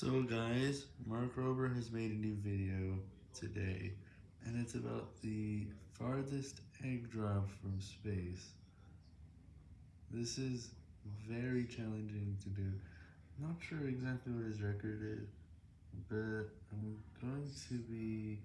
So guys, Mark Rober has made a new video today, and it's about the farthest egg drop from space. This is very challenging to do. Not sure exactly what his record is, but I'm going to be